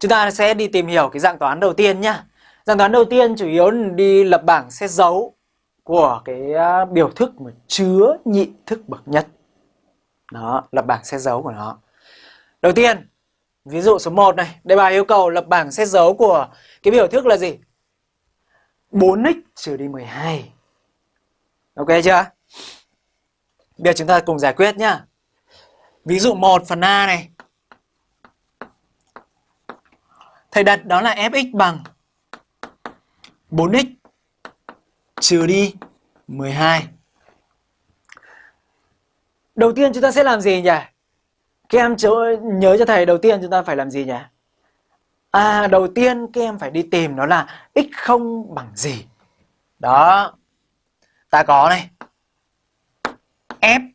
Chúng ta sẽ đi tìm hiểu cái dạng toán đầu tiên nhá. Dạng toán đầu tiên chủ yếu là đi lập bảng xét dấu của cái à, biểu thức mà chứa nhị thức bậc nhất. Đó, lập bảng xét dấu của nó. Đầu tiên, ví dụ số 1 này, đề bài yêu cầu lập bảng xét dấu của cái biểu thức là gì? 4x trừ đi 12. Ok chưa? Bây giờ chúng ta cùng giải quyết nhá. Ví dụ 1 phần A này. Thầy đặt đó là fx bằng 4x trừ đi 12. Đầu tiên chúng ta sẽ làm gì nhỉ? Các em nhớ cho thầy, đầu tiên chúng ta phải làm gì nhỉ? À đầu tiên các em phải đi tìm nó là x không bằng gì. Đó. Ta có này. f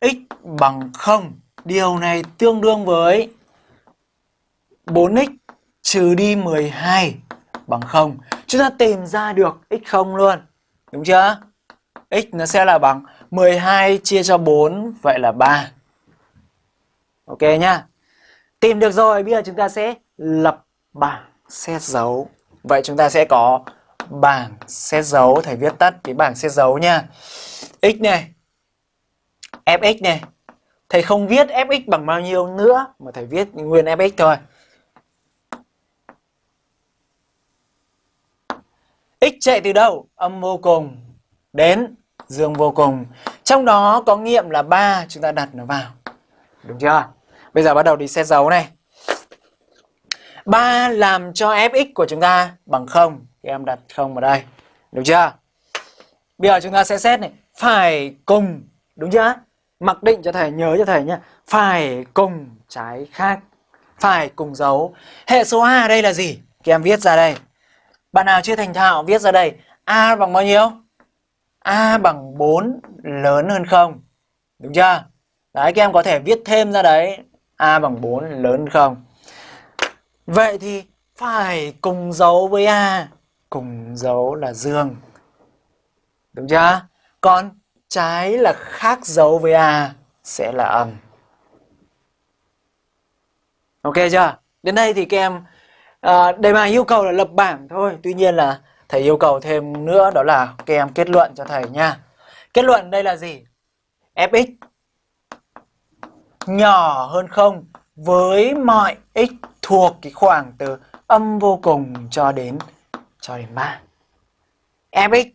x bằng 0. Điều này tương đương với 4x trừ đi 12 bằng 0. Chúng ta tìm ra được x0 luôn. Đúng chưa? x nó sẽ là bằng 12 chia cho 4 vậy là 3. Ok nhá. Tìm được rồi, bây giờ chúng ta sẽ lập bảng xét dấu. Vậy chúng ta sẽ có bảng xét dấu, thầy viết tắt cái bảng xét dấu nha. x này, fx này. Thầy không viết fx bằng bao nhiêu nữa mà thầy viết nguyên fx thôi. X chạy từ đâu? Âm vô cùng đến dương vô cùng. Trong đó có nghiệm là 3, chúng ta đặt nó vào. Đúng chưa? Bây giờ bắt đầu đi xét dấu này. 3 làm cho fx của chúng ta bằng 0. Thì em đặt 0 vào đây. Đúng chưa? Bây giờ chúng ta sẽ xét này. Phải cùng. Đúng chưa? Mặc định cho thầy, nhớ cho thầy nhé. Phải cùng trái khác. Phải cùng dấu. Hệ số A ở đây là gì? Các em viết ra đây. Bạn nào chưa thành thạo viết ra đây. A bằng bao nhiêu? A bằng 4 lớn hơn 0. Đúng chưa? Đấy, các em có thể viết thêm ra đấy. A bằng 4 lớn hơn 0. Vậy thì phải cùng dấu với A. Cùng dấu là dương. Đúng chưa? Còn trái là khác dấu với A sẽ là âm. Ok chưa? Đến đây thì các em à, đề bài yêu cầu là lập bảng thôi. Tuy nhiên là thầy yêu cầu thêm nữa đó là các em kết luận cho thầy nha. Kết luận đây là gì? fx nhỏ hơn không với mọi x thuộc cái khoảng từ âm vô cùng cho đến cho đến 3. fx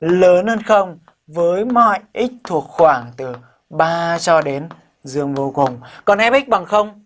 lớn hơn không với mọi x thuộc khoảng từ 3 cho đến dương vô cùng. Còn fx bằng không?